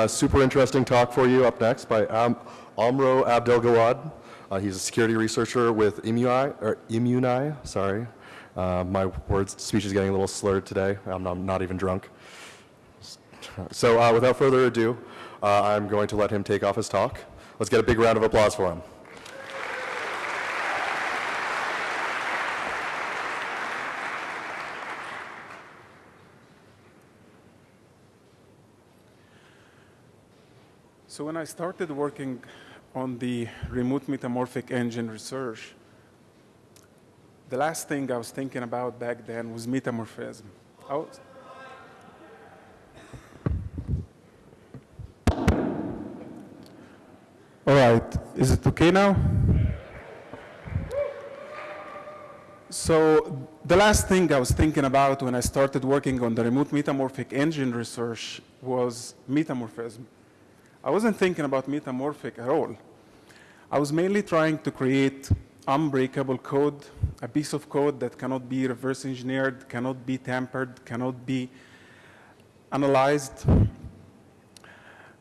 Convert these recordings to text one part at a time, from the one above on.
a super interesting talk for you up next by Am Amro Abdelgawad. Uh, he's a security researcher with Imuni, or Imuni, sorry. Uh, my words, speech is getting a little slurred today. I'm not, I'm not even drunk. So uh, without further ado, uh, I'm going to let him take off his talk. Let's get a big round of applause for him. So when I started working on the remote metamorphic engine research, the last thing I was thinking about back then was metamorphism. Was... All right, is it okay now? So the last thing I was thinking about when I started working on the remote metamorphic engine research was metamorphism. I wasn't thinking about metamorphic at all. I was mainly trying to create unbreakable code, a piece of code that cannot be reverse engineered, cannot be tampered, cannot be analyzed.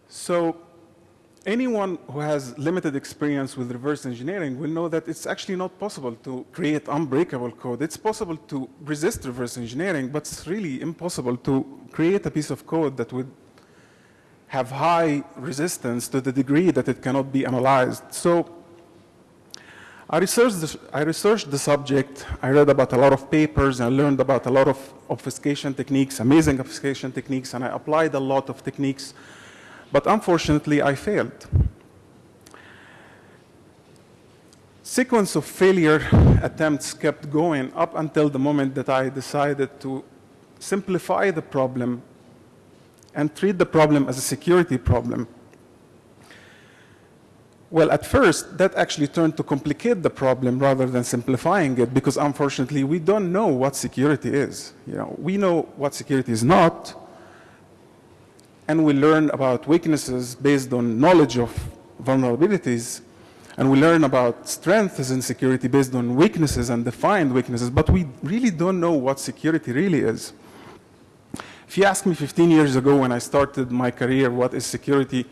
So anyone who has limited experience with reverse engineering will know that it's actually not possible to create unbreakable code. It's possible to resist reverse engineering, but it's really impossible to create a piece of code that would have high resistance to the degree that it cannot be analyzed. So I researched, the, I researched the subject, I read about a lot of papers, I learned about a lot of obfuscation techniques, amazing obfuscation techniques, and I applied a lot of techniques, but unfortunately I failed. Sequence of failure attempts kept going up until the moment that I decided to simplify the problem and treat the problem as a security problem. Well, at first, that actually turned to complicate the problem rather than simplifying it because unfortunately, we don't know what security is. You know, we know what security is not, and we learn about weaknesses based on knowledge of vulnerabilities, and we learn about strengths in security based on weaknesses and defined weaknesses, but we really don't know what security really is. If you asked me 15 years ago when I started my career, what is security,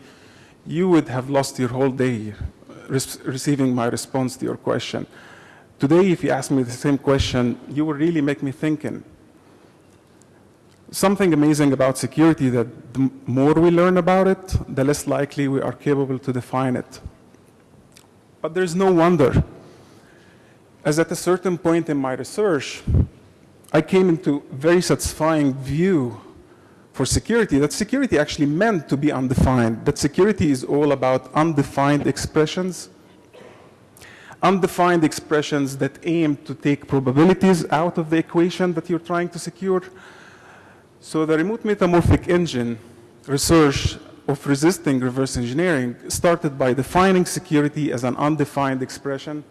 you would have lost your whole day uh, receiving my response to your question. Today, if you ask me the same question, you will really make me thinking. Something amazing about security that the more we learn about it, the less likely we are capable to define it. But there's no wonder. As at a certain point in my research, I came into very satisfying view for security, that security actually meant to be undefined, that security is all about undefined expressions, undefined expressions that aim to take probabilities out of the equation that you're trying to secure. So the remote metamorphic engine research of resisting reverse engineering started by defining security as an undefined expression,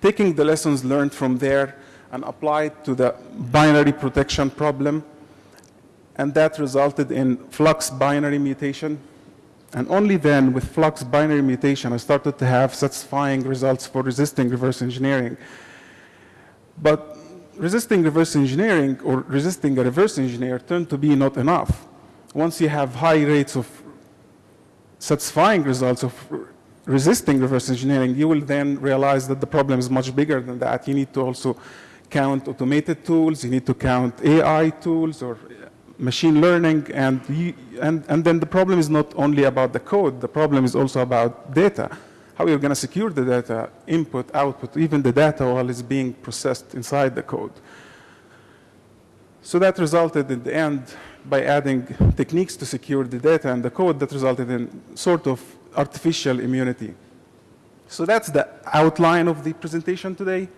taking the lessons learned from there and applied to the binary protection problem and that resulted in flux binary mutation. And only then, with flux binary mutation, I started to have satisfying results for resisting reverse engineering. But resisting reverse engineering or resisting a reverse engineer turned to be not enough. Once you have high rates of satisfying results of resisting reverse engineering, you will then realize that the problem is much bigger than that. You need to also count automated tools, you need to count AI tools or machine learning, and, and, and then the problem is not only about the code, the problem is also about data. How you're going to secure the data, input, output, even the data while it's being processed inside the code. So that resulted in the end by adding techniques to secure the data and the code that resulted in sort of artificial immunity. So that's the outline of the presentation today.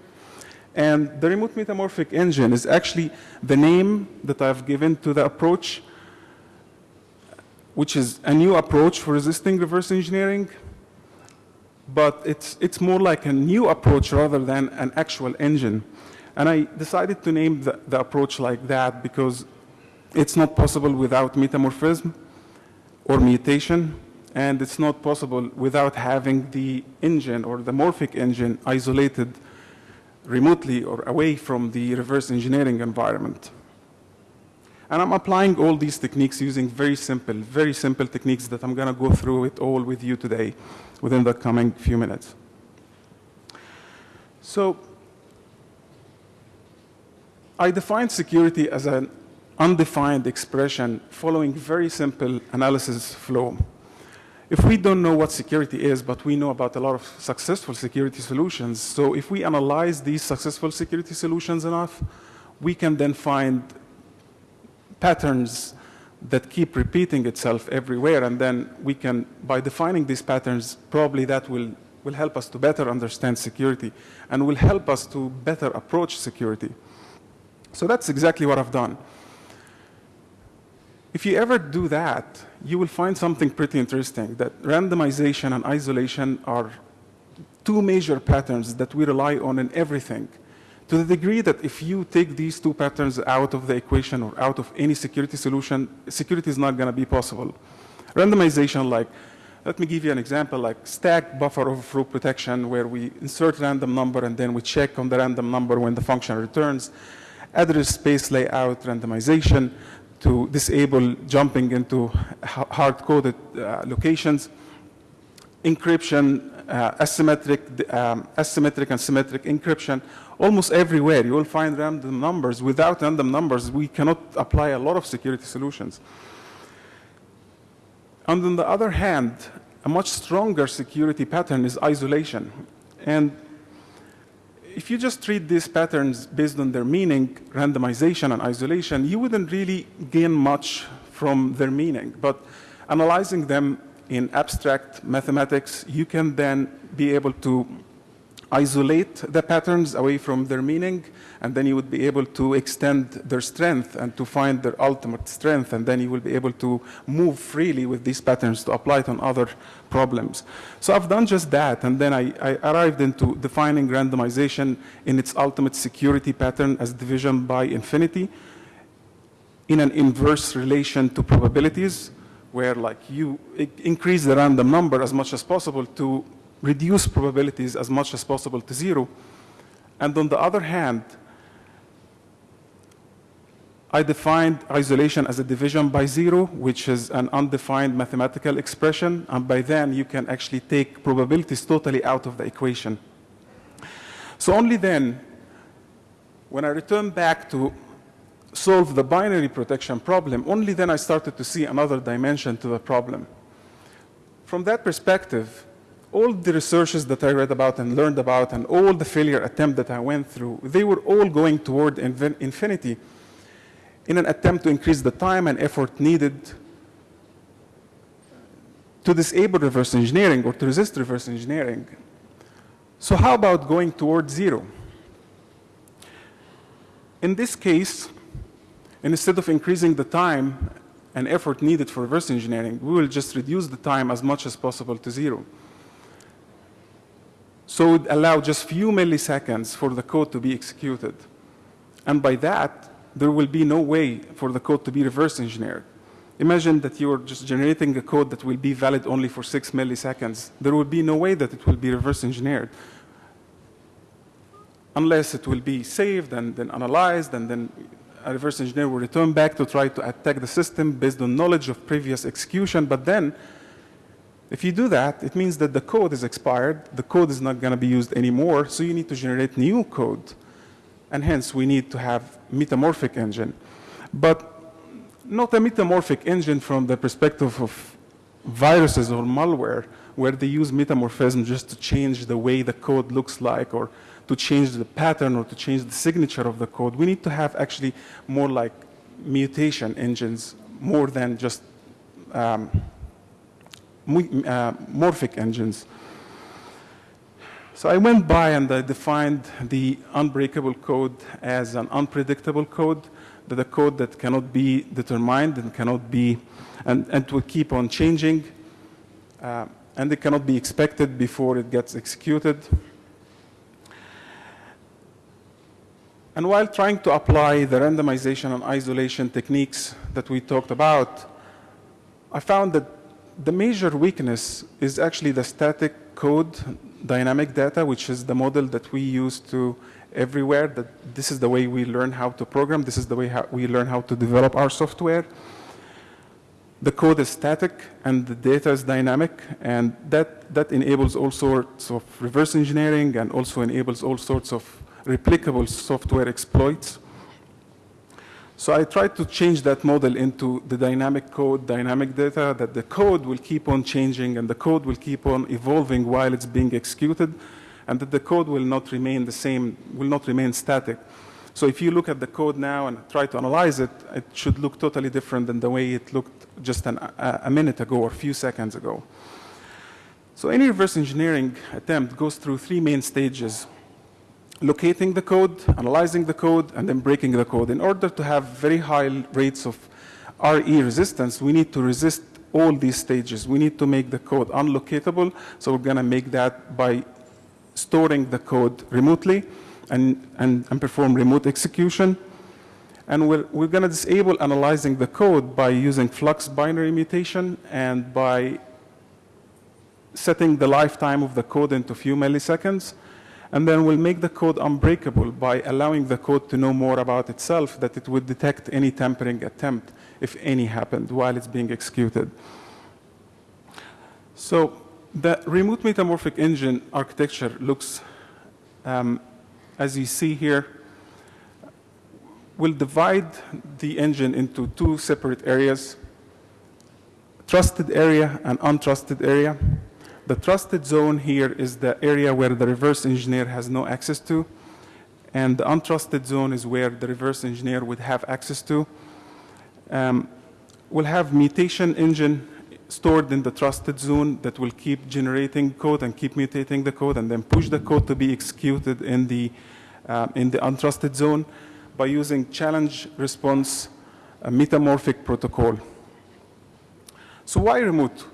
And the remote metamorphic engine is actually the name that I've given to the approach, which is a new approach for resisting reverse engineering. But it's, it's more like a new approach rather than an actual engine. And I decided to name the, the approach like that because it's not possible without metamorphism or mutation, and it's not possible without having the engine or the morphic engine isolated remotely or away from the reverse engineering environment. And I'm applying all these techniques using very simple, very simple techniques that I'm going to go through it all with you today within the coming few minutes. So I define security as an undefined expression following very simple analysis flow. If we don't know what security is, but we know about a lot of successful security solutions, so if we analyze these successful security solutions enough, we can then find patterns that keep repeating itself everywhere, and then we can, by defining these patterns, probably that will, will help us to better understand security and will help us to better approach security. So that's exactly what I've done. If you ever do that, you will find something pretty interesting, that randomization and isolation are two major patterns that we rely on in everything. To the degree that if you take these two patterns out of the equation or out of any security solution, security is not going to be possible. Randomization, like, let me give you an example, like stack buffer overflow protection, where we insert random number and then we check on the random number when the function returns. Address space layout randomization, to disable jumping into hard-coded uh, locations, encryption, uh, asymmetric, um, asymmetric and symmetric encryption. Almost everywhere you will find random numbers. Without random numbers, we cannot apply a lot of security solutions. And on the other hand, a much stronger security pattern is isolation. And if you just treat these patterns based on their meaning, randomization and isolation, you wouldn't really gain much from their meaning. But analyzing them in abstract mathematics, you can then be able to isolate the patterns away from their meaning, and then you would be able to extend their strength and to find their ultimate strength, and then you will be able to move freely with these patterns to apply it on other problems. So I've done just that, and then I, I arrived into defining randomization in its ultimate security pattern as division by infinity in an inverse relation to probabilities, where like you increase the random number as much as possible to reduce probabilities as much as possible to zero. And on the other hand, I defined isolation as a division by zero, which is an undefined mathematical expression. And by then, you can actually take probabilities totally out of the equation. So only then, when I return back to solve the binary protection problem, only then I started to see another dimension to the problem. From that perspective, all the researches that I read about and learned about and all the failure attempt that I went through, they were all going toward infinity in an attempt to increase the time and effort needed to disable reverse engineering or to resist reverse engineering. So how about going toward zero? In this case, instead of increasing the time and effort needed for reverse engineering, we will just reduce the time as much as possible to zero. So it allow just few milliseconds for the code to be executed. And by that, there will be no way for the code to be reverse engineered. Imagine that you're just generating a code that will be valid only for six milliseconds. There will be no way that it will be reverse engineered unless it will be saved and then analyzed and then a reverse engineer will return back to try to attack the system based on knowledge of previous execution. But then if you do that, it means that the code is expired, the code is not going to be used anymore, so you need to generate new code. And hence, we need to have metamorphic engine. But not a metamorphic engine from the perspective of viruses or malware, where they use metamorphism just to change the way the code looks like or to change the pattern or to change the signature of the code. We need to have actually more like mutation engines more than just um, morphic engines. So I went by and I defined the unbreakable code as an unpredictable code, that a code that cannot be determined and cannot be, and, and will keep on changing, uh, and it cannot be expected before it gets executed. And while trying to apply the randomization and isolation techniques that we talked about, I found that the major weakness is actually the static code dynamic data, which is the model that we use to everywhere, that this is the way we learn how to program, this is the way we learn how to develop our software. The code is static and the data is dynamic, and that, that enables all sorts of reverse engineering and also enables all sorts of replicable software exploits. So I tried to change that model into the dynamic code, dynamic data, that the code will keep on changing and the code will keep on evolving while it's being executed, and that the code will not remain the same, will not remain static. So if you look at the code now and try to analyze it, it should look totally different than the way it looked just an, a, a minute ago or a few seconds ago. So any reverse engineering attempt goes through three main stages. Locating the code, analyzing the code, and then breaking the code. In order to have very high rates of RE resistance, we need to resist all these stages. We need to make the code unlocatable, so we're going to make that by storing the code remotely and, and, and perform remote execution. And we're, we're going to disable analyzing the code by using flux binary mutation and by setting the lifetime of the code into few milliseconds. And then we'll make the code unbreakable by allowing the code to know more about itself, that it would detect any tampering attempt, if any happened, while it's being executed. So the remote metamorphic engine architecture looks, um, as you see here, we'll divide the engine into two separate areas, trusted area and untrusted area. The trusted zone here is the area where the reverse engineer has no access to, and the untrusted zone is where the reverse engineer would have access to. Um, we'll have mutation engine stored in the trusted zone that will keep generating code and keep mutating the code and then push the code to be executed in the, uh, in the untrusted zone by using challenge response metamorphic protocol. So why remote?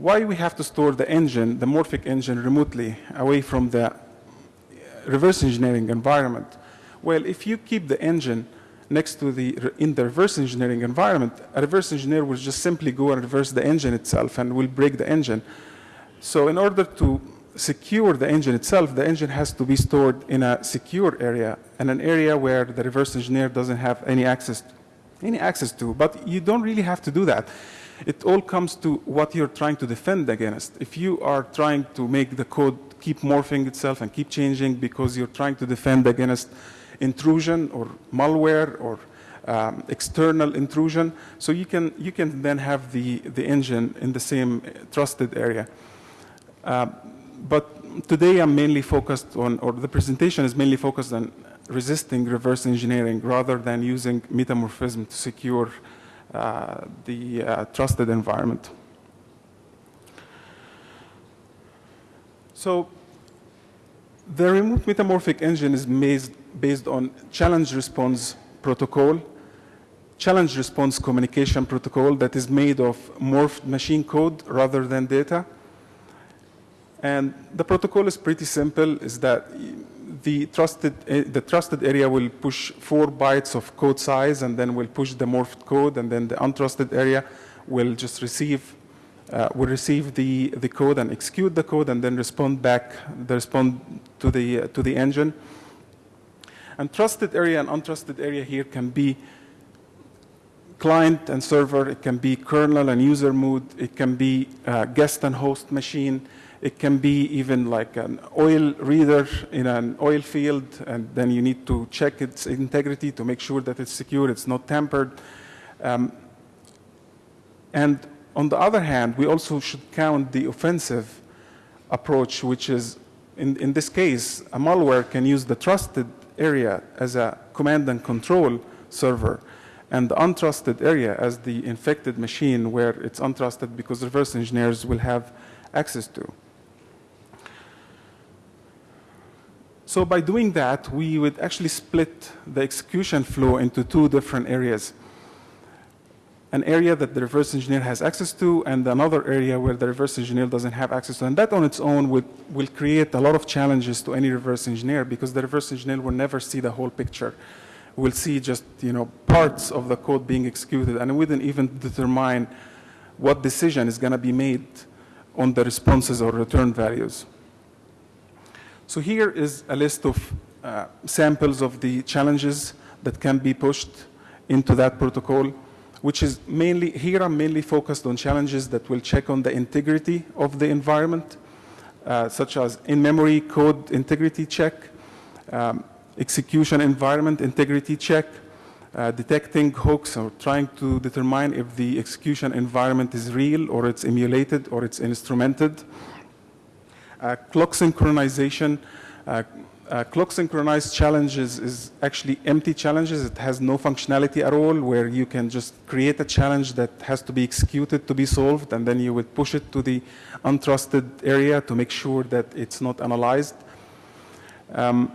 Why we have to store the engine, the morphic engine remotely away from the uh, reverse engineering environment? Well, if you keep the engine next to the, in the reverse engineering environment, a reverse engineer will just simply go and reverse the engine itself and will break the engine. So in order to secure the engine itself, the engine has to be stored in a secure area and an area where the reverse engineer doesn't have any access, any access to. But you don't really have to do that. It all comes to what you're trying to defend against. If you are trying to make the code keep morphing itself and keep changing because you're trying to defend against intrusion or malware or um, external intrusion. So you can, you can then have the, the engine in the same trusted area. Uh, but today I'm mainly focused on, or the presentation is mainly focused on resisting reverse engineering rather than using metamorphism to secure uh, the uh, trusted environment. So the remote metamorphic engine is based on challenge response protocol, challenge response communication protocol that is made of morphed machine code rather than data. And the protocol is pretty simple, is that the trusted, eh, the trusted area will push four bytes of code size and then will push the morphed code and then the untrusted area will just receive uh, will receive the, the code and execute the code and then respond back, the respond to the, uh, to the engine. And trusted area and untrusted area here can be client and server, it can be kernel and user mode, it can be uh, guest and host machine, it can be even like an oil reader in an oil field, and then you need to check its integrity to make sure that it's secure, it's not tampered. Um, and on the other hand, we also should count the offensive approach, which is, in, in this case, a malware can use the trusted area as a command and control server and the untrusted area as the infected machine where it's untrusted because reverse engineers will have access to. So by doing that, we would actually split the execution flow into two different areas. An area that the reverse engineer has access to and another area where the reverse engineer doesn't have access to. And that on its own would, will create a lot of challenges to any reverse engineer because the reverse engineer will never see the whole picture. We'll see just you know, parts of the code being executed and we wouldn't even determine what decision is going to be made on the responses or return values. So here is a list of uh, samples of the challenges that can be pushed into that protocol, which is mainly, here I'm mainly focused on challenges that will check on the integrity of the environment, uh, such as in-memory code integrity check, um, execution environment integrity check, uh, detecting hooks or trying to determine if the execution environment is real or it's emulated or it's instrumented. Uh, clock synchronization, uh, uh, clock synchronized challenges is actually empty challenges. It has no functionality at all where you can just create a challenge that has to be executed to be solved and then you would push it to the untrusted area to make sure that it's not analyzed. Um,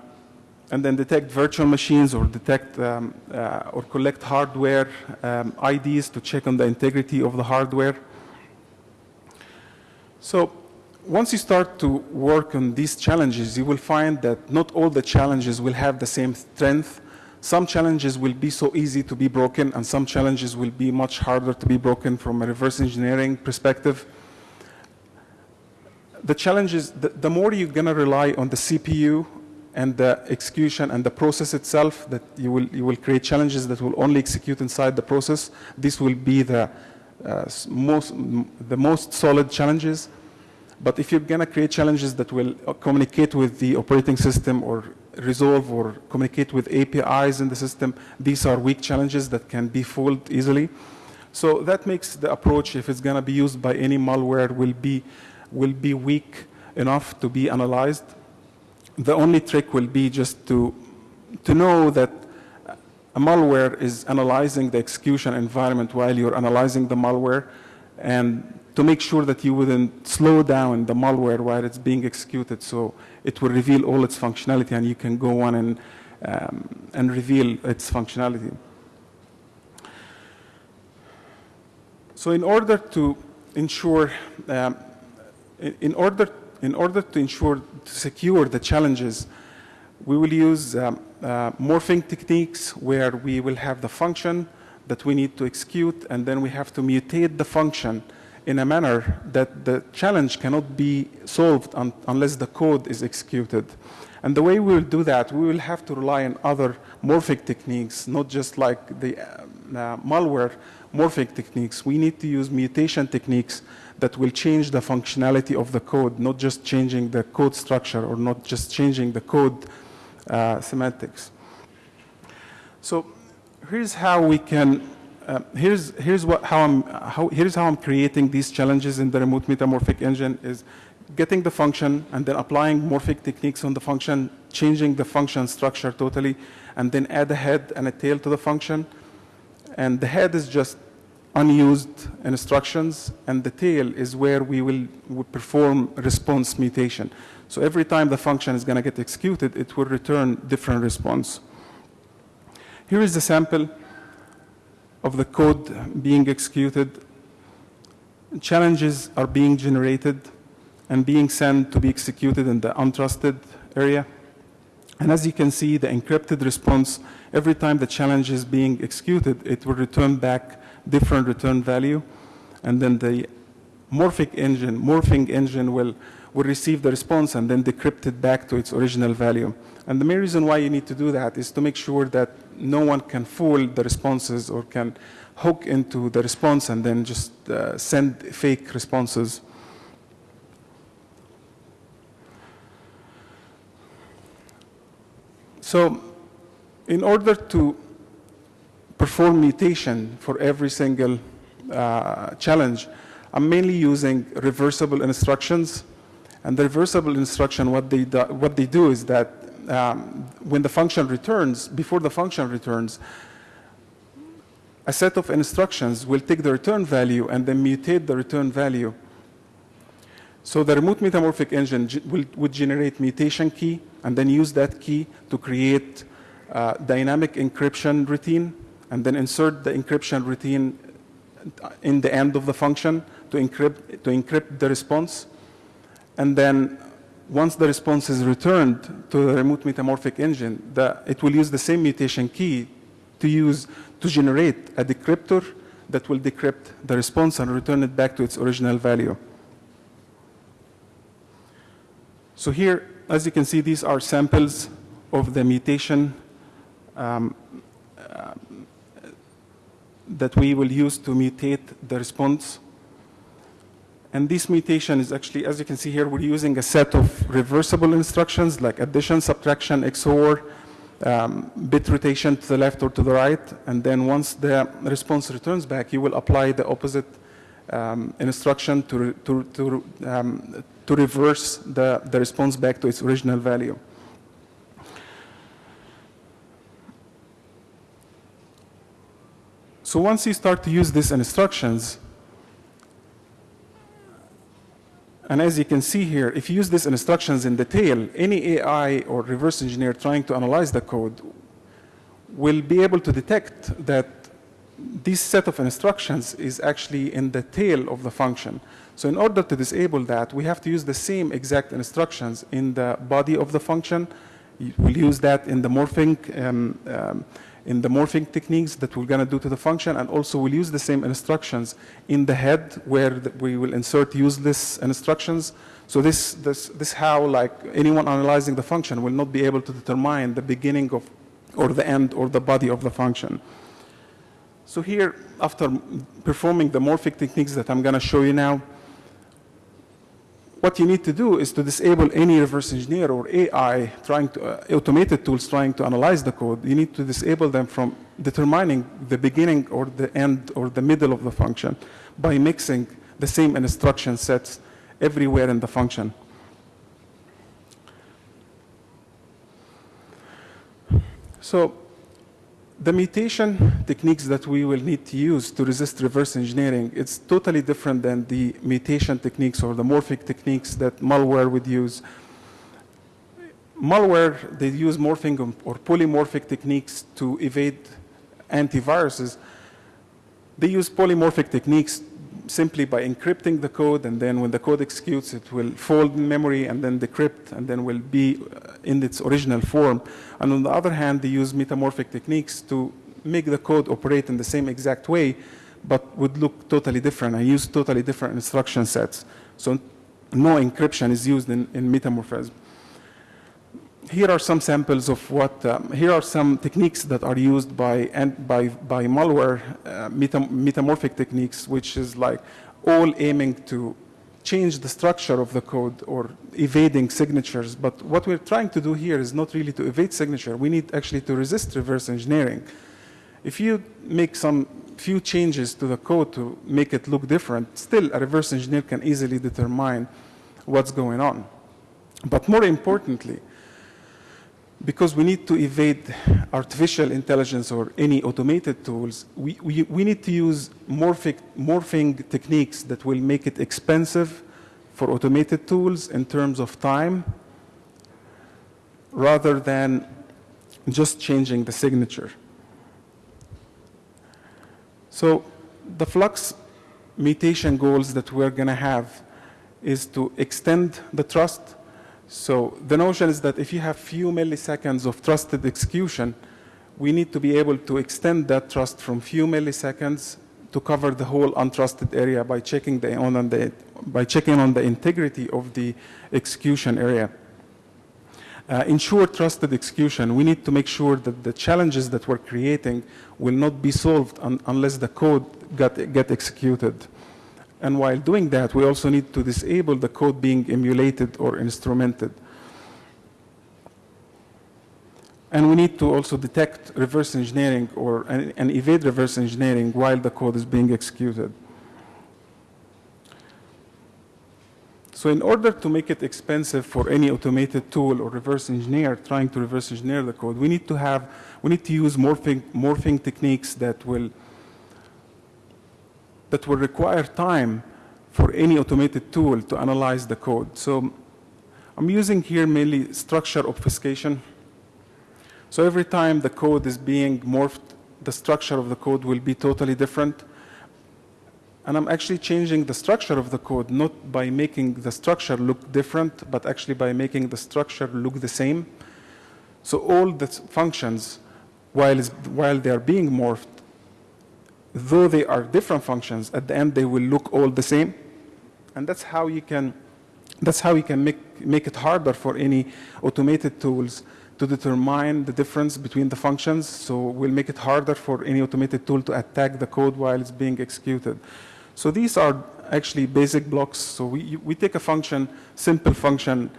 and then detect virtual machines or detect um, uh, or collect hardware um, IDs to check on the integrity of the hardware. So once you start to work on these challenges, you will find that not all the challenges will have the same strength. Some challenges will be so easy to be broken, and some challenges will be much harder to be broken from a reverse engineering perspective. The challenges, the, the more you're going to rely on the CPU and the execution and the process itself, that you will, you will create challenges that will only execute inside the process. This will be the, uh, most, the most solid challenges. But if you're going to create challenges that will uh, communicate with the operating system or resolve or communicate with APIs in the system, these are weak challenges that can be fooled easily. So that makes the approach, if it's going to be used by any malware, will be, will be weak enough to be analyzed. The only trick will be just to, to know that a malware is analyzing the execution environment while you're analyzing the malware and to make sure that you wouldn't slow down the malware while it's being executed so it will reveal all its functionality and you can go on and, um, and reveal its functionality. So in order to ensure, um, in, order, in order to ensure, to secure the challenges, we will use um, uh, morphing techniques where we will have the function that we need to execute and then we have to mutate the function in a manner that the challenge cannot be solved un unless the code is executed. And the way we will do that, we will have to rely on other morphic techniques, not just like the uh, uh, malware morphic techniques. We need to use mutation techniques that will change the functionality of the code, not just changing the code structure or not just changing the code uh, semantics. So here's how we can uh, here's here's what how I'm how here's how I'm creating these challenges in the remote metamorphic engine is getting the function and then applying morphic techniques on the function, changing the function structure totally, and then add a head and a tail to the function. And the head is just unused instructions, and the tail is where we will, will perform response mutation. So every time the function is going to get executed, it will return different response. Here is the sample of the code being executed. Challenges are being generated and being sent to be executed in the untrusted area. And as you can see, the encrypted response, every time the challenge is being executed, it will return back different return value. And then the morphic engine, morphing engine will, will receive the response and then decrypt it back to its original value. And the main reason why you need to do that is to make sure that no one can fool the responses or can hook into the response and then just uh, send fake responses. So in order to perform mutation for every single uh, challenge, I'm mainly using reversible instructions. And the reversible instruction, what they do, what they do is that um, when the function returns, before the function returns, a set of instructions will take the return value and then mutate the return value. So the remote metamorphic engine will, would generate mutation key and then use that key to create uh, dynamic encryption routine and then insert the encryption routine in the end of the function to encrypt, to encrypt the response. And then once the response is returned to the remote metamorphic engine, it will use the same mutation key to use to generate a decryptor that will decrypt the response and return it back to its original value. So here, as you can see, these are samples of the mutation um, uh, that we will use to mutate the response. And this mutation is actually, as you can see here, we're using a set of reversible instructions like addition, subtraction, XOR, um, bit rotation to the left or to the right. And then once the response returns back, you will apply the opposite um, instruction to, to, to, um, to reverse the, the response back to its original value. So once you start to use these instructions, and as you can see here, if you use these instructions in detail, any AI or reverse engineer trying to analyze the code will be able to detect that this set of instructions is actually in the tail of the function. So in order to disable that, we have to use the same exact instructions in the body of the function. We'll use that in the morphing, um, um, in the morphing techniques that we're going to do to the function, and also we'll use the same instructions in the head where the, we will insert useless instructions. So this, this, this how like anyone analyzing the function will not be able to determine the beginning of, or the end, or the body of the function. So here, after performing the morphic techniques that I'm going to show you now, what you need to do is to disable any reverse engineer or AI trying to, uh, automated tools trying to analyze the code. You need to disable them from determining the beginning or the end or the middle of the function by mixing the same instruction sets everywhere in the function. So the mutation techniques that we will need to use to resist reverse engineering, it's totally different than the mutation techniques or the morphic techniques that malware would use. Malware, they use morphing or polymorphic techniques to evade antiviruses. They use polymorphic techniques simply by encrypting the code, and then when the code executes, it will fold in memory and then decrypt, and then will be uh, in its original form. And on the other hand, they use metamorphic techniques to make the code operate in the same exact way, but would look totally different and use totally different instruction sets. So no encryption is used in, in metamorphism. Here are some samples of what, um, here are some techniques that are used by, and by, by malware, uh, metam metamorphic techniques, which is like all aiming to change the structure of the code or evading signatures. But what we're trying to do here is not really to evade signature. We need actually to resist reverse engineering. If you make some few changes to the code to make it look different, still a reverse engineer can easily determine what's going on. But more importantly, because we need to evade artificial intelligence or any automated tools, we, we, we need to use morphic, morphing techniques that will make it expensive for automated tools in terms of time rather than just changing the signature. So the flux mutation goals that we're going to have is to extend the trust so the notion is that if you have few milliseconds of trusted execution, we need to be able to extend that trust from few milliseconds to cover the whole untrusted area by checking the, on the, by checking on the integrity of the execution area. Uh, ensure trusted execution. We need to make sure that the challenges that we're creating will not be solved un unless the code got, get executed. And while doing that, we also need to disable the code being emulated or instrumented. And we need to also detect reverse engineering or and, and evade reverse engineering while the code is being executed. So in order to make it expensive for any automated tool or reverse engineer trying to reverse engineer the code, we need to have, we need to use morphing, morphing techniques that will that will require time for any automated tool to analyze the code. So I'm using here mainly structure obfuscation. So every time the code is being morphed, the structure of the code will be totally different. And I'm actually changing the structure of the code, not by making the structure look different, but actually by making the structure look the same. So all the functions, while, while they are being morphed, though they are different functions, at the end they will look all the same. And that's how you can, that's how you can make, make it harder for any automated tools to determine the difference between the functions, so we'll make it harder for any automated tool to attack the code while it's being executed. So these are actually basic blocks. So we, we take a function, simple function,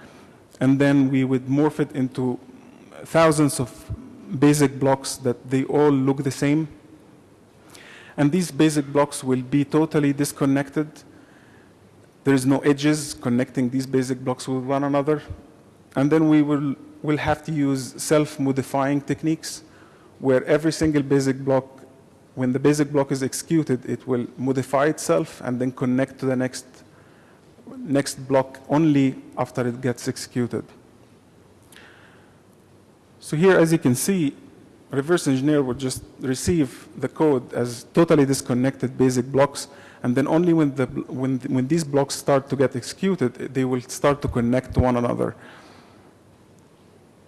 and then we would morph it into thousands of basic blocks that they all look the same. And these basic blocks will be totally disconnected. There is no edges connecting these basic blocks with one another. And then we will will have to use self-modifying techniques where every single basic block, when the basic block is executed, it will modify itself and then connect to the next, next block only after it gets executed. So here, as you can see, reverse engineer would just receive the code as totally disconnected basic blocks, and then only when, the, when, when these blocks start to get executed, they will start to connect to one another.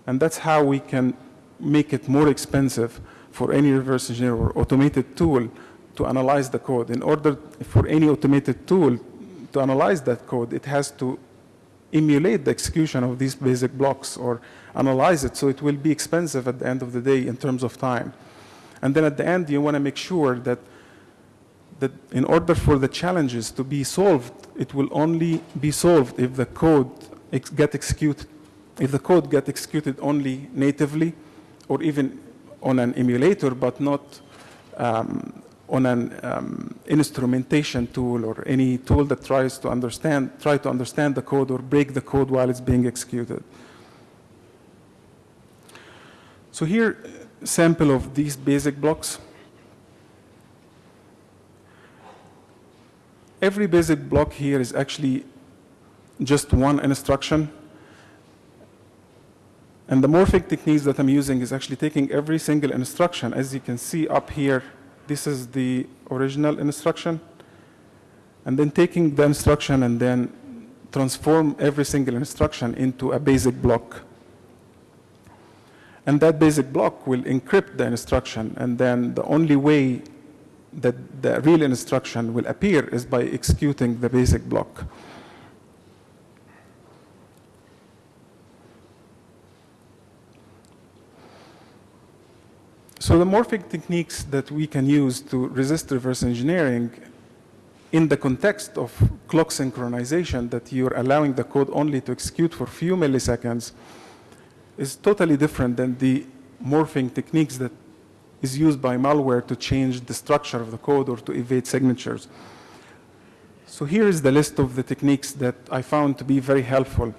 And that's how we can make it more expensive for any reverse engineer or automated tool to analyze the code. In order for any automated tool to analyze that code, it has to emulate the execution of these basic blocks or analyze it. So it will be expensive at the end of the day in terms of time. And then at the end, you want to make sure that, that in order for the challenges to be solved, it will only be solved if the code ex get executed if the code get executed only natively or even on an emulator, but not um, on an um, instrumentation tool or any tool that tries to understand, try to understand the code or break the code while it's being executed. So here, sample of these basic blocks. Every basic block here is actually just one instruction and the morphing techniques that I'm using is actually taking every single instruction. As you can see up here, this is the original instruction. And then taking the instruction and then transform every single instruction into a basic block. And that basic block will encrypt the instruction. And then the only way that the real instruction will appear is by executing the basic block. So the morphic techniques that we can use to resist reverse engineering in the context of clock synchronization that you're allowing the code only to execute for a few milliseconds is totally different than the morphing techniques that is used by malware to change the structure of the code or to evade signatures. So here is the list of the techniques that I found to be very helpful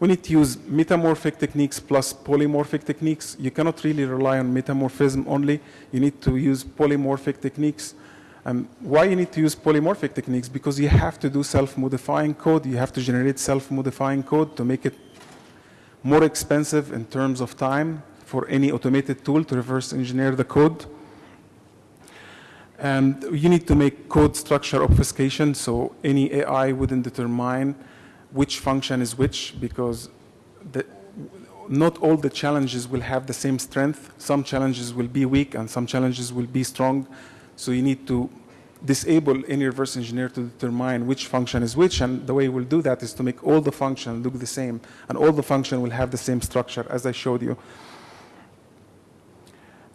we need to use metamorphic techniques plus polymorphic techniques. You cannot really rely on metamorphism only. You need to use polymorphic techniques. Um, why you need to use polymorphic techniques? Because you have to do self-modifying code. You have to generate self-modifying code to make it more expensive in terms of time for any automated tool to reverse engineer the code. And you need to make code structure obfuscation so any AI wouldn't determine which function is which because the, not all the challenges will have the same strength. Some challenges will be weak and some challenges will be strong. So you need to disable any reverse engineer to determine which function is which. And the way we'll do that is to make all the functions look the same. And all the function will have the same structure as I showed you.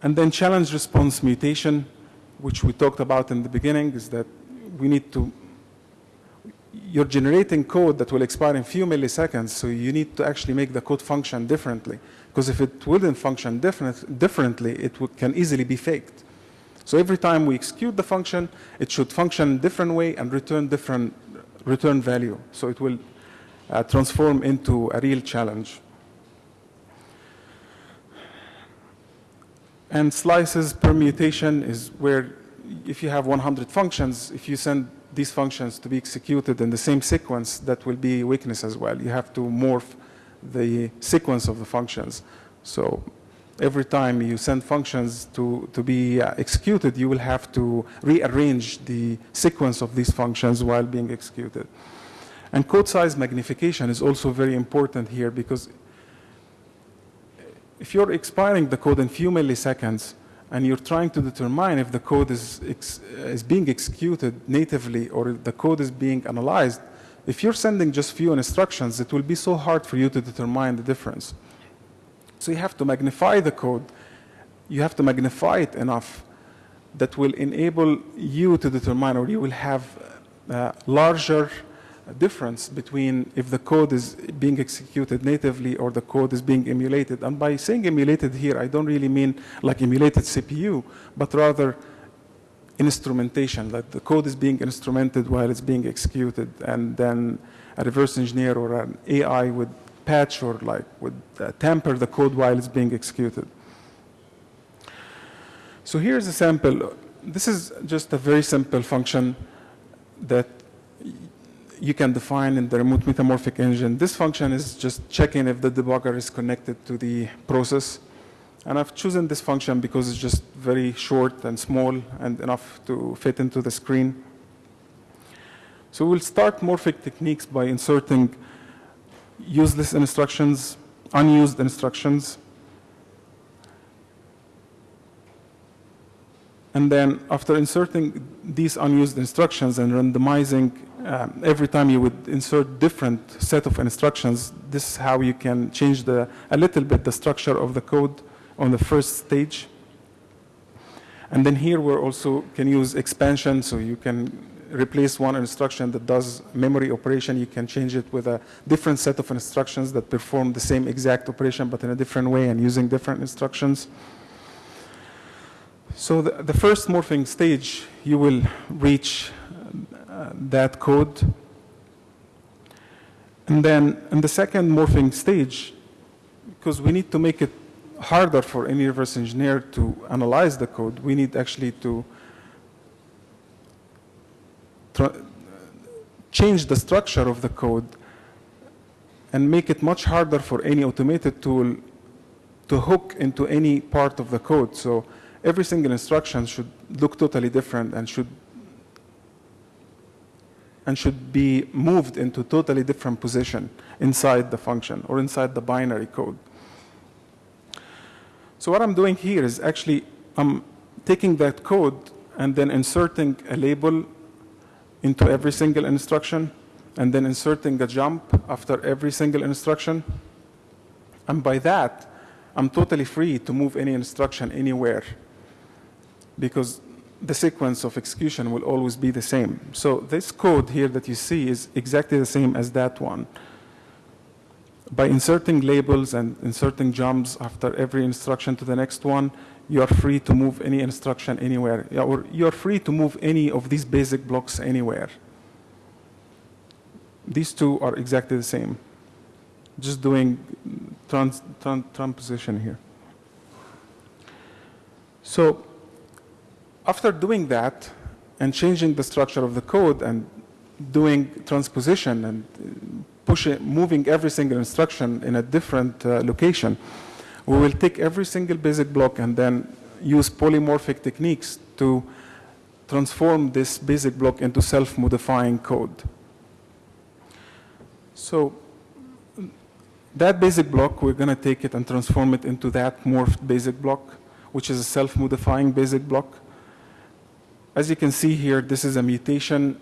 And then challenge response mutation, which we talked about in the beginning, is that we need to you're generating code that will expire in few milliseconds, so you need to actually make the code function differently. Because if it wouldn't function different, differently, it can easily be faked. So every time we execute the function, it should function different way and return different return value. So it will uh, transform into a real challenge. And slices permutation is where if you have 100 functions, if you send these functions to be executed in the same sequence, that will be weakness as well. You have to morph the sequence of the functions. So every time you send functions to, to be uh, executed, you will have to rearrange the sequence of these functions while being executed. And code size magnification is also very important here because if you're expiring the code in few milliseconds, and you're trying to determine if the code is, is being executed natively or the code is being analyzed, if you're sending just few instructions, it will be so hard for you to determine the difference. So you have to magnify the code. You have to magnify it enough that will enable you to determine, or you will have a larger difference between if the code is being executed natively or the code is being emulated. And by saying emulated here, I don't really mean like emulated CPU, but rather instrumentation, that the code is being instrumented while it's being executed, and then a reverse engineer or an AI would patch or like would uh, tamper the code while it's being executed. So here's a sample. This is just a very simple function that you can define in the remote metamorphic engine. This function is just checking if the debugger is connected to the process. And I've chosen this function because it's just very short and small and enough to fit into the screen. So we'll start morphic techniques by inserting useless instructions, unused instructions. And then after inserting these unused instructions and randomizing um, every time you would insert different set of instructions, this is how you can change the, a little bit the structure of the code on the first stage. And then here we also can use expansion, so you can replace one instruction that does memory operation, you can change it with a different set of instructions that perform the same exact operation but in a different way and using different instructions. So the, the first morphing stage, you will reach that code. And then in the second morphing stage, because we need to make it harder for any reverse engineer to analyze the code, we need actually to change the structure of the code and make it much harder for any automated tool to hook into any part of the code. So every single instruction should look totally different and should and should be moved into totally different position inside the function or inside the binary code. So what I'm doing here is actually I'm taking that code and then inserting a label into every single instruction and then inserting a jump after every single instruction. And by that, I'm totally free to move any instruction anywhere because the sequence of execution will always be the same. So this code here that you see is exactly the same as that one. By inserting labels and inserting jumps after every instruction to the next one, you are free to move any instruction anywhere, or you are free to move any of these basic blocks anywhere. These two are exactly the same. Just doing trans, trans, transposition here. So after doing that and changing the structure of the code and doing transposition and pushing, moving every single instruction in a different uh, location, we will take every single basic block and then use polymorphic techniques to transform this basic block into self-modifying code. So that basic block, we're going to take it and transform it into that morphed basic block, which is a self-modifying basic block. As you can see here, this is a mutation,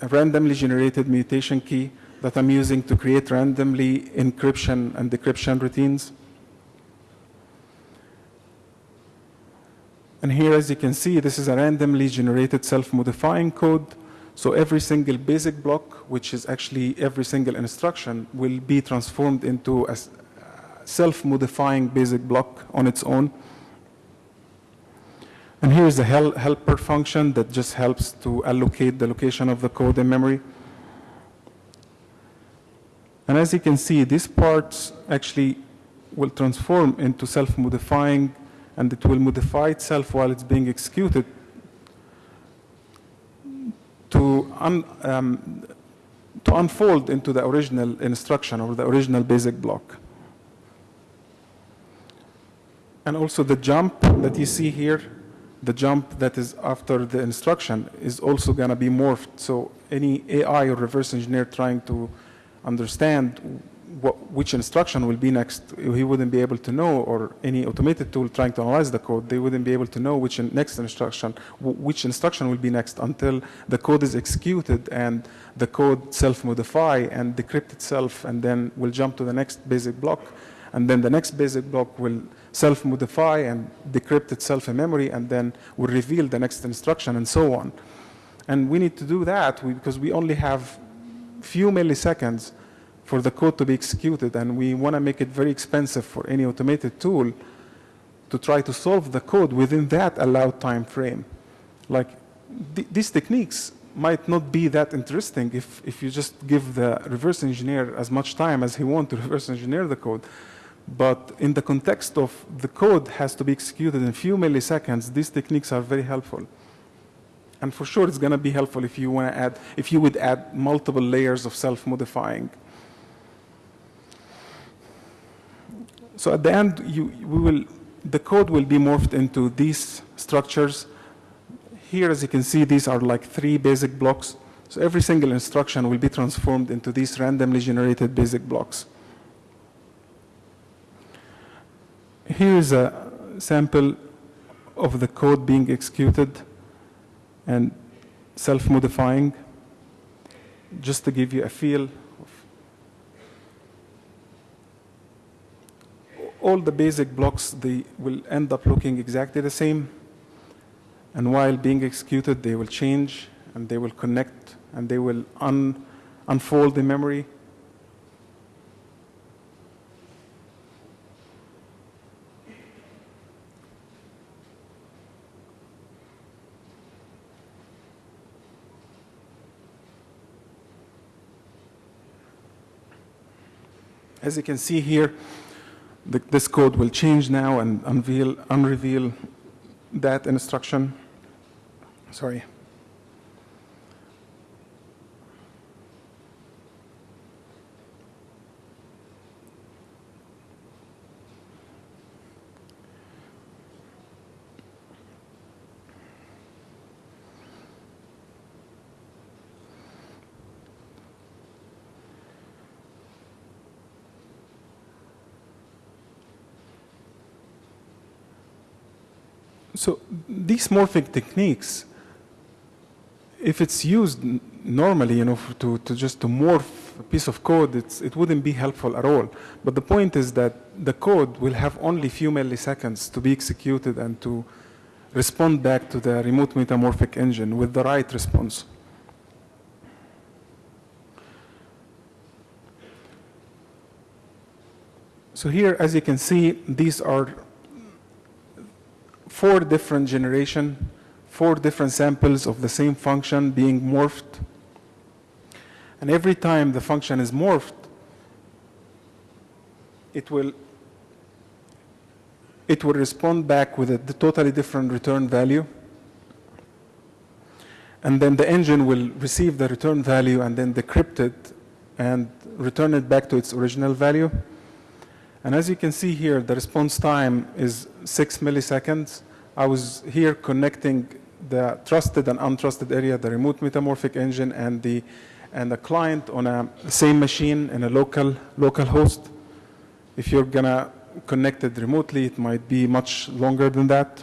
a randomly generated mutation key that I'm using to create randomly encryption and decryption routines. And here, as you can see, this is a randomly generated self-modifying code. So every single basic block, which is actually every single instruction, will be transformed into a self-modifying basic block on its own. And here is the hel helper function that just helps to allocate the location of the code in memory. And as you can see, these parts actually will transform into self-modifying and it will modify itself while it's being executed to, un, um, to unfold into the original instruction or the original basic block. And also the jump that you see here, the jump that is after the instruction is also going to be morphed. So any AI or reverse engineer trying to understand what, which instruction will be next, he wouldn't be able to know, or any automated tool trying to analyze the code, they wouldn't be able to know which in next instruction, which instruction will be next until the code is executed and the code self-modify and decrypt itself, and then will jump to the next basic block. And then the next basic block will self-modify and decrypt itself in memory, and then will reveal the next instruction, and so on. And we need to do that because we only have few milliseconds for the code to be executed, and we want to make it very expensive for any automated tool to try to solve the code within that allowed time frame. Like th- these techniques might not be that interesting if, if you just give the reverse engineer as much time as he wants to reverse engineer the code. But in the context of the code has to be executed in a few milliseconds, these techniques are very helpful. And for sure, it's going to be helpful if you want to add, if you would add multiple layers of self-modifying. So at the end, you, we will, the code will be morphed into these structures. Here, as you can see, these are like three basic blocks. So every single instruction will be transformed into these randomly generated basic blocks. Here is a sample of the code being executed and self-modifying, just to give you a feel all the basic blocks, they will end up looking exactly the same. And while being executed, they will change and they will connect and they will un unfold in memory. As you can see here, the, this code will change now and unveil, unreveal that instruction. Sorry. So these morphing techniques, if it's used normally, you know, to, to just to morph a piece of code, it wouldn't be helpful at all. But the point is that the code will have only a few milliseconds to be executed and to respond back to the remote metamorphic engine with the right response. So here, as you can see, these are four different generation, four different samples of the same function being morphed. And every time the function is morphed, it will it will respond back with a totally different return value. And then the engine will receive the return value and then decrypt it and return it back to its original value. And as you can see here, the response time is six milliseconds. I was here connecting the trusted and untrusted area, the remote metamorphic engine and the, and the client on a same machine in a local, local host. If you're gonna connect it remotely, it might be much longer than that.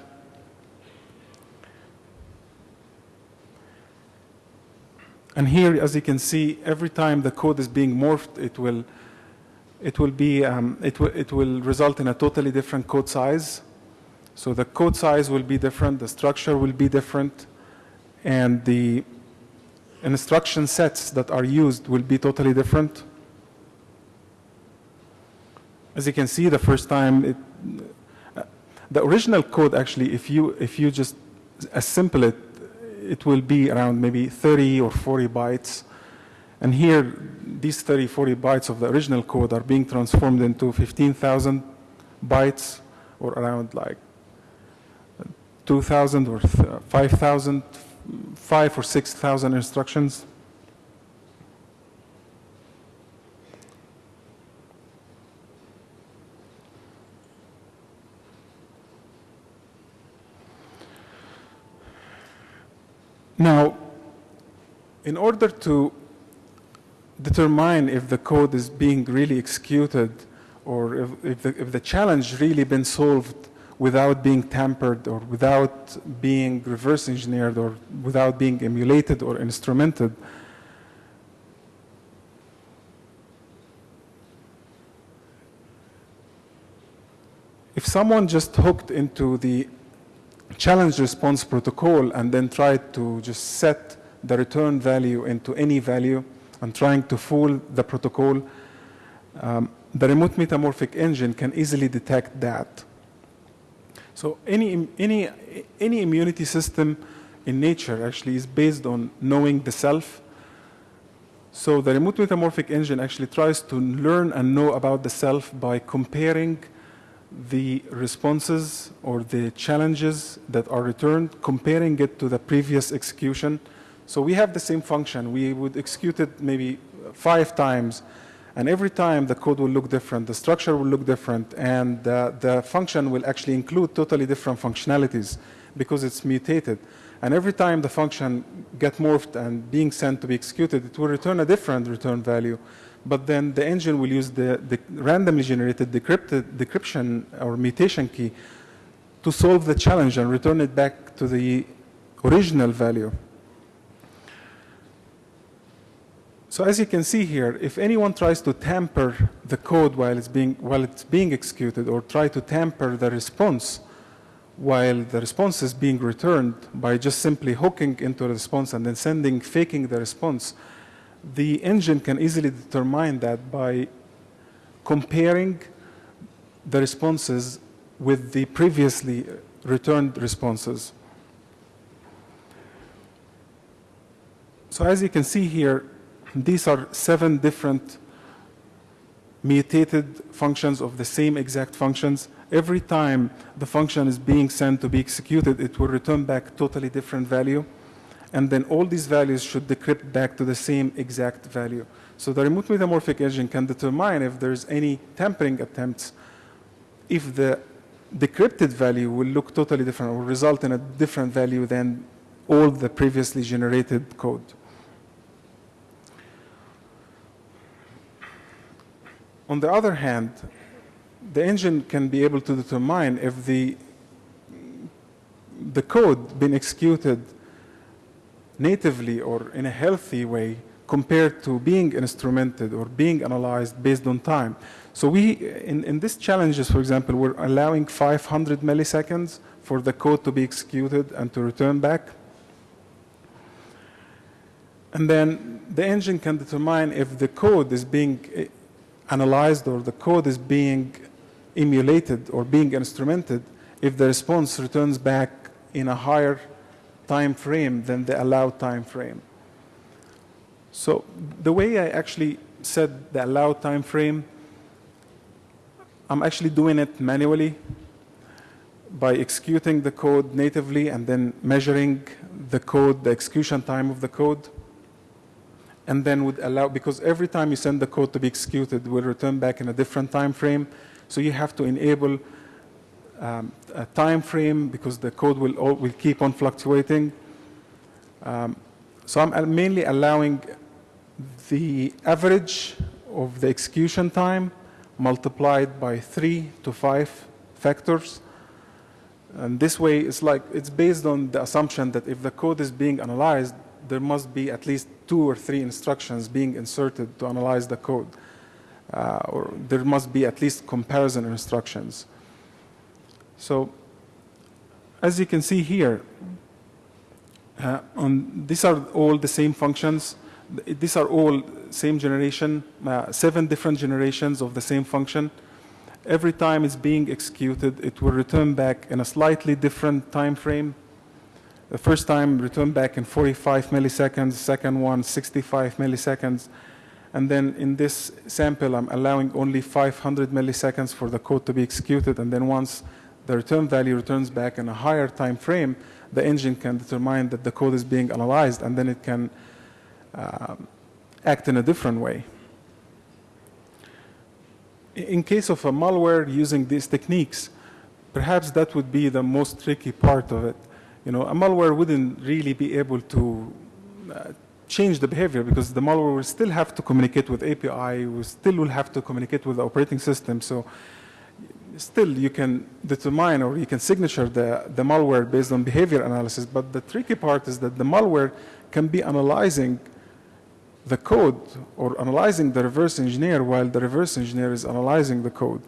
And here, as you can see, every time the code is being morphed, it will it will be um, it it will result in a totally different code size. So the code size will be different, the structure will be different, and the instruction sets that are used will be totally different. As you can see, the first time it, uh, the original code actually, if you if you just assemble it, it will be around maybe 30 or 40 bytes. And here, these 30, 40 bytes of the original code are being transformed into 15,000 bytes, or around like 2,000 or th- uh, 5,000, 5 or 6,000 instructions. Now, in order to determine if the code is being really executed or if, if, the, if the challenge really been solved without being tampered or without being reverse engineered or without being emulated or instrumented, if someone just hooked into the challenge response protocol and then tried to just set the return value into any value and trying to fool the protocol, um, the remote metamorphic engine can easily detect that. So any, any, any immunity system in nature actually is based on knowing the self. So the remote metamorphic engine actually tries to learn and know about the self by comparing the responses or the challenges that are returned, comparing it to the previous execution. So we have the same function. We would execute it maybe five times, and every time the code will look different, the structure will look different, and uh, the function will actually include totally different functionalities because it's mutated. And every time the function get morphed and being sent to be executed, it will return a different return value. But then the engine will use the, the randomly generated decrypted, decryption or mutation key to solve the challenge and return it back to the original value. So as you can see here, if anyone tries to tamper the code while it's being, while it's being executed or try to tamper the response while the response is being returned by just simply hooking into the response and then sending, faking the response, the engine can easily determine that by comparing the responses with the previously returned responses. So as you can see here, these are seven different mutated functions of the same exact functions. Every time the function is being sent to be executed, it will return back totally different value. And then all these values should decrypt back to the same exact value. So the remote metamorphic engine can determine if there's any tampering attempts, if the decrypted value will look totally different or result in a different value than all the previously generated code. On the other hand, the engine can be able to determine if the, the code been executed natively or in a healthy way compared to being instrumented or being analyzed based on time. So we, in, in these challenges, for example, we're allowing 500 milliseconds for the code to be executed and to return back. And then the engine can determine if the code is being analyzed or the code is being emulated or being instrumented if the response returns back in a higher time frame than the allowed time frame. So the way I actually set the allowed time frame, I'm actually doing it manually by executing the code natively and then measuring the code, the execution time of the code and then would allow, because every time you send the code to be executed, will return back in a different time frame. So you have to enable um, a time frame because the code will, all, will keep on fluctuating. Um, so I'm mainly allowing the average of the execution time multiplied by three to five factors. And this way, it's like, it's based on the assumption that if the code is being analyzed, there must be at least two or three instructions being inserted to analyze the code. Uh, or there must be at least comparison instructions. So as you can see here, uh, on, these are all the same functions. These are all same generation, uh, seven different generations of the same function. Every time it's being executed, it will return back in a slightly different time frame the first time returned back in 45 milliseconds, second one 65 milliseconds. And then in this sample, I'm allowing only 500 milliseconds for the code to be executed. And then once the return value returns back in a higher time frame, the engine can determine that the code is being analyzed, and then it can uh, act in a different way. In case of a malware using these techniques, perhaps that would be the most tricky part of it you know, a malware wouldn't really be able to uh, change the behavior because the malware will still have to communicate with API, we still will have to communicate with the operating system. So still you can determine or you can signature the, the malware based on behavior analysis. But the tricky part is that the malware can be analyzing the code or analyzing the reverse engineer while the reverse engineer is analyzing the code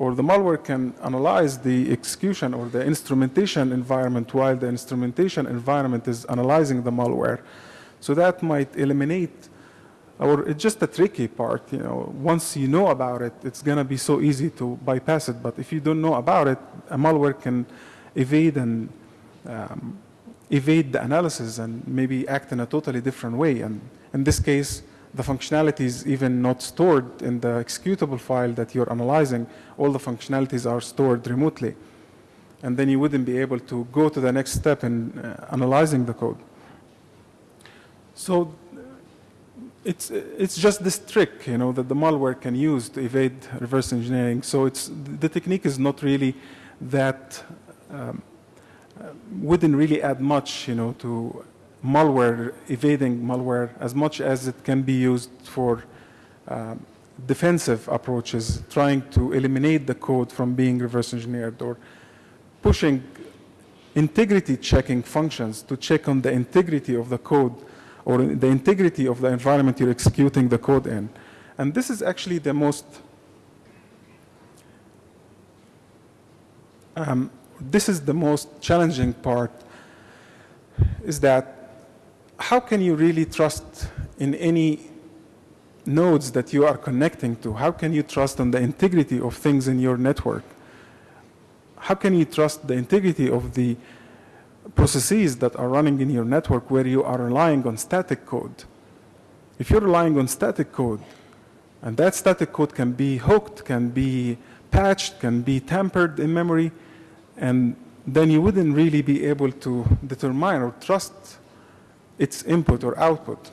or the malware can analyze the execution or the instrumentation environment while the instrumentation environment is analyzing the malware. So that might eliminate, or it's just a tricky part, you know, once you know about it, it's gonna be so easy to bypass it, but if you don't know about it, a malware can evade and um, evade the analysis and maybe act in a totally different way. And in this case, the functionality is even not stored in the executable file that you're analyzing. All the functionalities are stored remotely. And then you wouldn't be able to go to the next step in uh, analyzing the code. So it's, it's just this trick, you know, that the malware can use to evade reverse engineering. So it's, the technique is not really that, um, uh, wouldn't really add much, you know, to malware, evading malware, as much as it can be used for um, defensive approaches, trying to eliminate the code from being reverse engineered or pushing integrity checking functions to check on the integrity of the code or the integrity of the environment you're executing the code in. And this is actually the most, um, this is the most challenging part, is that how can you really trust in any nodes that you are connecting to? How can you trust on the integrity of things in your network? How can you trust the integrity of the processes that are running in your network where you are relying on static code? If you're relying on static code, and that static code can be hooked, can be patched, can be tampered in memory, and then you wouldn't really be able to determine or trust its input or output.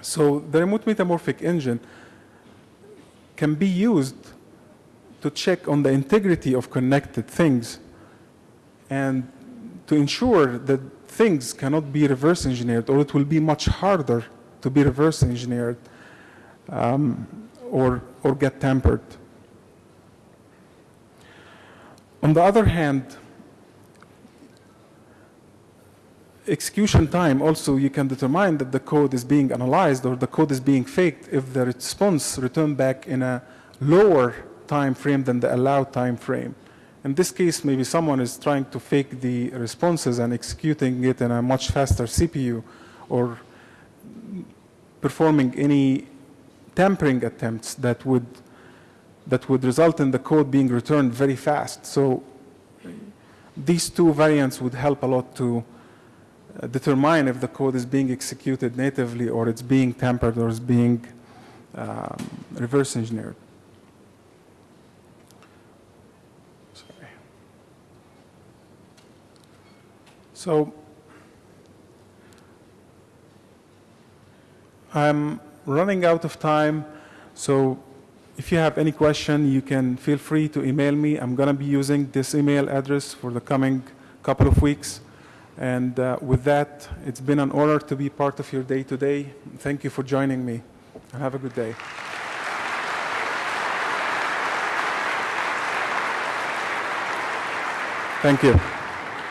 So the remote metamorphic engine can be used to check on the integrity of connected things and to ensure that things cannot be reverse engineered or it will be much harder to be reverse engineered um, or, or get tampered. On the other hand, execution time also you can determine that the code is being analyzed or the code is being faked if the response returned back in a lower time frame than the allowed time frame. In this case, maybe someone is trying to fake the responses and executing it in a much faster CPU or performing any tampering attempts that would that would result in the code being returned very fast. So these two variants would help a lot to determine if the code is being executed natively or it's being tampered or it's being um, reverse engineered. Sorry. So I'm running out of time, so if you have any question, you can feel free to email me. I'm going to be using this email address for the coming couple of weeks. And uh, with that, it's been an honor to be part of your day today. Thank you for joining me. And have a good day. Thank you.